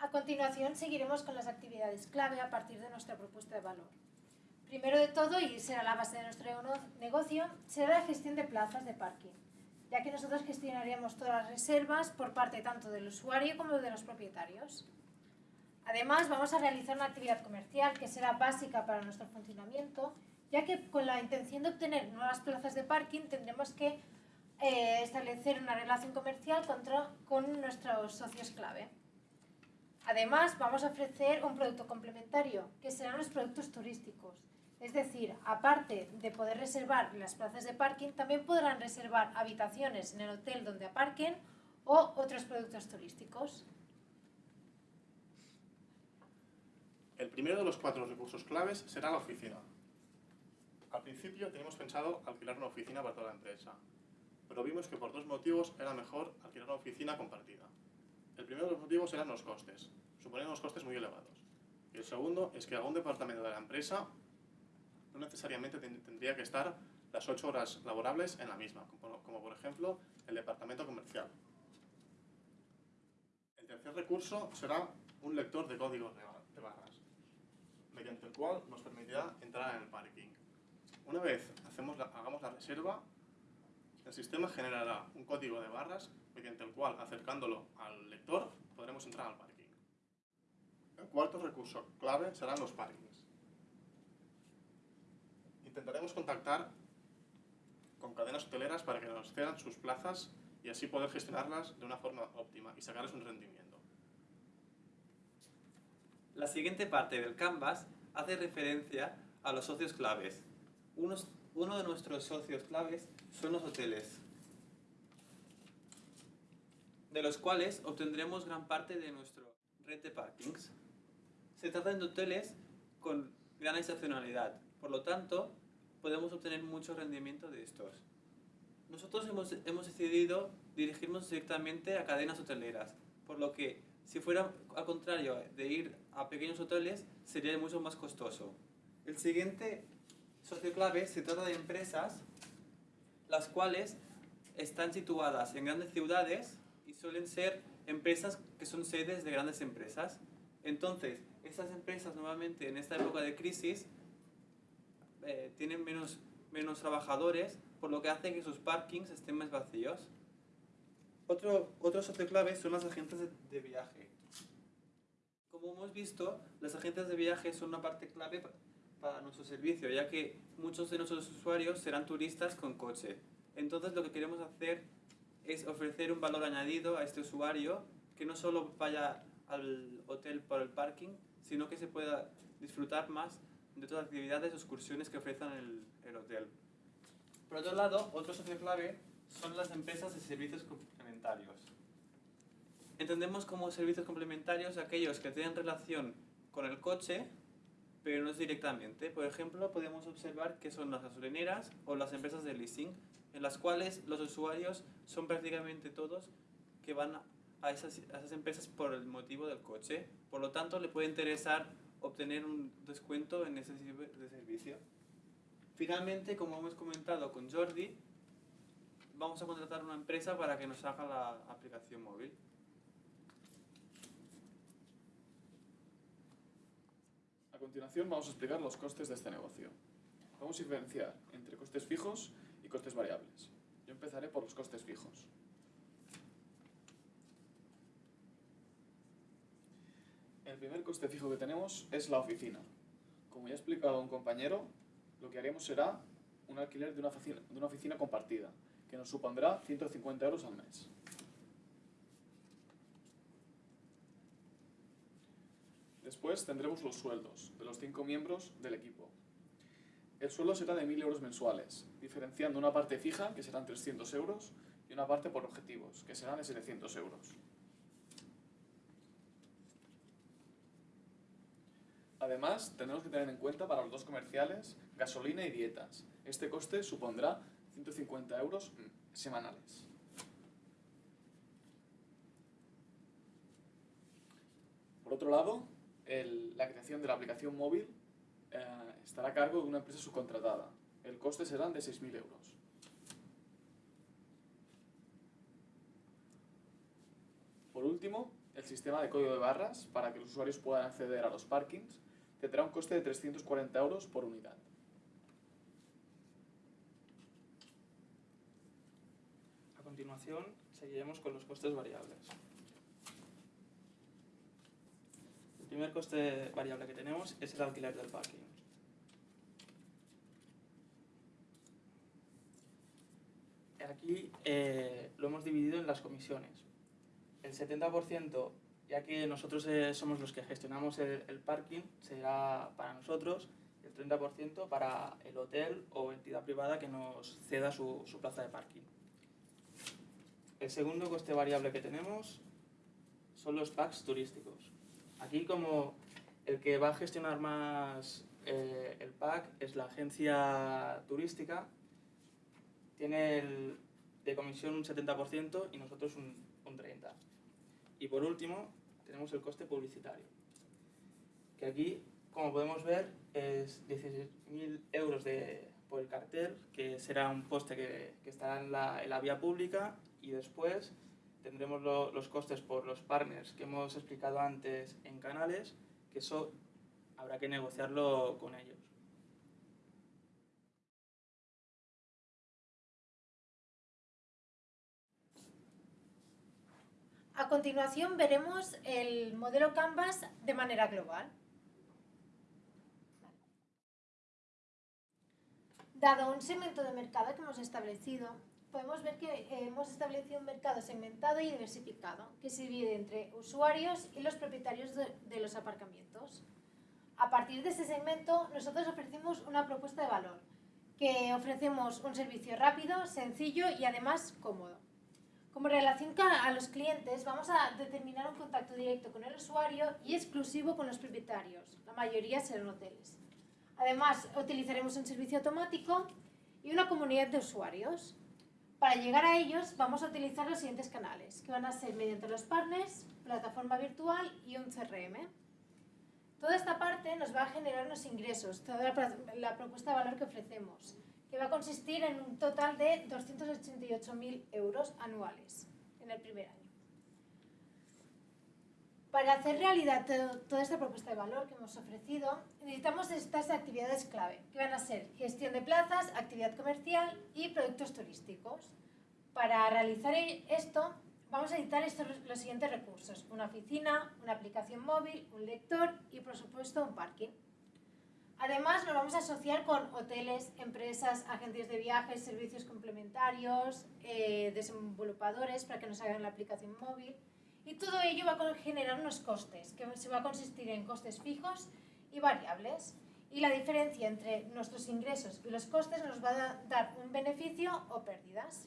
A continuación seguiremos con las actividades clave a partir de nuestra propuesta de valor. Primero de todo, y será la base de nuestro negocio, será la gestión de plazas de parking, ya que nosotros gestionaríamos todas las reservas por parte tanto del usuario como de los propietarios. Además, vamos a realizar una actividad comercial que será básica para nuestro funcionamiento, ya que con la intención de obtener nuevas plazas de parking tendremos que eh, establecer una relación comercial con nuestros socios clave. Además, vamos a ofrecer un producto complementario, que serán los productos turísticos. Es decir, aparte de poder reservar las plazas de parking, también podrán reservar habitaciones en el hotel donde aparquen o otros productos turísticos. El primero de los cuatro recursos claves será la oficina. Al principio teníamos pensado alquilar una oficina para toda la empresa, pero vimos que por dos motivos era mejor alquilar una oficina compartida. El primero de los motivos eran los costes, suponían unos costes muy elevados. Y el segundo es que algún departamento de la empresa no necesariamente tendría que estar las ocho horas laborables en la misma, como por ejemplo el departamento comercial. El tercer recurso será un lector de códigos de barras mediante el cual nos permitirá entrar en el parking. Una vez hacemos hagamos la reserva, el sistema generará un código de barras mediante el cual, acercándolo al lector, podremos entrar al parking. El cuarto recurso clave serán los parkings. Intentaremos contactar con cadenas hoteleras para que nos cedan sus plazas y así poder gestionarlas de una forma óptima y sacarles un rendimiento. La siguiente parte del Canvas hace referencia a los socios claves. uno de nuestros socios claves son los hoteles, de los cuales obtendremos gran parte de nuestro red de parkings. Se trata de hoteles con gran estacionalidad, por lo tanto, podemos obtener mucho rendimiento de estos. Nosotros hemos, hemos decidido dirigirnos directamente a cadenas hoteleras, por lo que si fuera al contrario de ir a pequeños hoteles, sería mucho más costoso. El siguiente socio clave se trata de empresas las cuales están situadas en grandes ciudades suelen ser empresas que son sedes de grandes empresas. Entonces, estas empresas normalmente en esta época de crisis eh, tienen menos, menos trabajadores, por lo que hace que sus parkings estén más vacíos. Otro, otro socio clave son las agentes de, viaje. Como hemos visto, las agentes de viaje son una parte clave para nuestro servicio, ya que muchos de nuestros usuarios serán turistas con coche. Entonces lo que queremos hacer es ofrecer un valor añadido a este usuario que no solo vaya al hotel por el parking, sino que se pueda disfrutar más de todas las actividades o excursiones que ofrezcan el, el hotel. Por otro lado, otro socio clave son las empresas de servicios complementarios. Entendemos como servicios complementarios aquellos que tienen relación con el coche, pero no es directamente. Por ejemplo, podemos observar que son las gasolineras o las empresas de leasing, en las cuales los usuarios son prácticamente todos que van a esas, a esas empresas por el motivo del coche. Por lo tanto, le puede interesar obtener un descuento en ese de servicio. Finalmente, como hemos comentado con Jordi, vamos a contratar una empresa para que nos haga la aplicación móvil. A continuación vamos a explicar los costes de este negocio. Vamos a diferenciar entre costes fijos y costes variables. Yo empezaré por los costes fijos. El primer coste fijo que tenemos es la oficina. Como ya ha explicado un compañero, lo que haremos será un alquiler de una oficina, compartida, que nos supondrá 150 euros al mes. Después tendremos los sueldos de los cinco miembros del equipo. El sueldo será de 1.000 euros mensuales, diferenciando una parte fija, que serán 300 euros, y una parte por objetivos, que serán de 700 euros. Además, tenemos que tener en cuenta para los dos comerciales gasolina y dietas. Este coste supondrá 150 euros semanales. Por otro lado, la creación de la aplicación móvil eh, estará a cargo de una empresa subcontratada. El coste será de 6.000 euros. Por último, el sistema de código de barras para que los usuarios puedan acceder a los parkings tendrá un coste de 340 euros por unidad. A continuación, seguiremos con los costes variables. El primer coste variable que tenemos es el alquiler del parking. Aquí eh, lo hemos dividido en las comisiones. El 70%, ya que nosotros eh, somos los que gestionamos el, el parking, será para nosotros, y el 30% para el hotel o entidad privada que nos ceda su plaza de parking. El segundo coste variable que tenemos son los packs turísticos. Aquí como el que va a gestionar más eh, el pack es la agencia turística, tiene el, de comisión un 70% y nosotros un, un 30%. Y por último tenemos el coste publicitario, que aquí como podemos ver es 16.000 euros de, por el cartel, que será un poste que, que estará en la, en la vía pública y después tendremos lo- los costes por los partners que hemos explicado antes en canales, que eso habrá que negociarlo con ellos. A continuación veremos el modelo Canvas de manera global. Dado un segmento de mercado que hemos establecido, podemos ver que eh, hemos establecido un mercado segmentado y diversificado, que se divide entre usuarios y los propietarios de, de los aparcamientos. A partir de este segmento, nosotros ofrecemos una propuesta de valor, que ofrecemos un servicio rápido, sencillo y además cómodo. Como relación a los clientes, vamos a determinar un contacto directo con el usuario y exclusivo con los propietarios. La mayoría serán hoteles. Además, utilizaremos un servicio automático y una comunidad de usuarios. Para llegar a ellos, vamos a utilizar los siguientes canales, que van a ser mediante los partners, plataforma virtual y un CRM. Toda esta parte nos va a generar unos ingresos, toda la, pro- la propuesta de valor que ofrecemos, que va a consistir en un total de 288.000 euros anuales en el primer año. Para hacer realidad to- toda esta propuesta de valor que hemos ofrecido, necesitamos estas actividades clave, que van a ser gestión de plazas, actividad comercial y productos turísticos. Para realizar e- esto, vamos a necesitar los siguientes recursos. Una oficina, una aplicación móvil, un lector y, por supuesto, un parking. Además, nos vamos a asociar con hoteles, empresas, agencias de viajes, servicios complementarios, eh, desenvolupadores para que nos hagan la aplicación móvil. Y todo ello va a generar unos costes, que se va a consistir en costes fijos y variables. Y la diferencia entre nuestros ingresos y los costes nos va a dar un beneficio o pérdidas.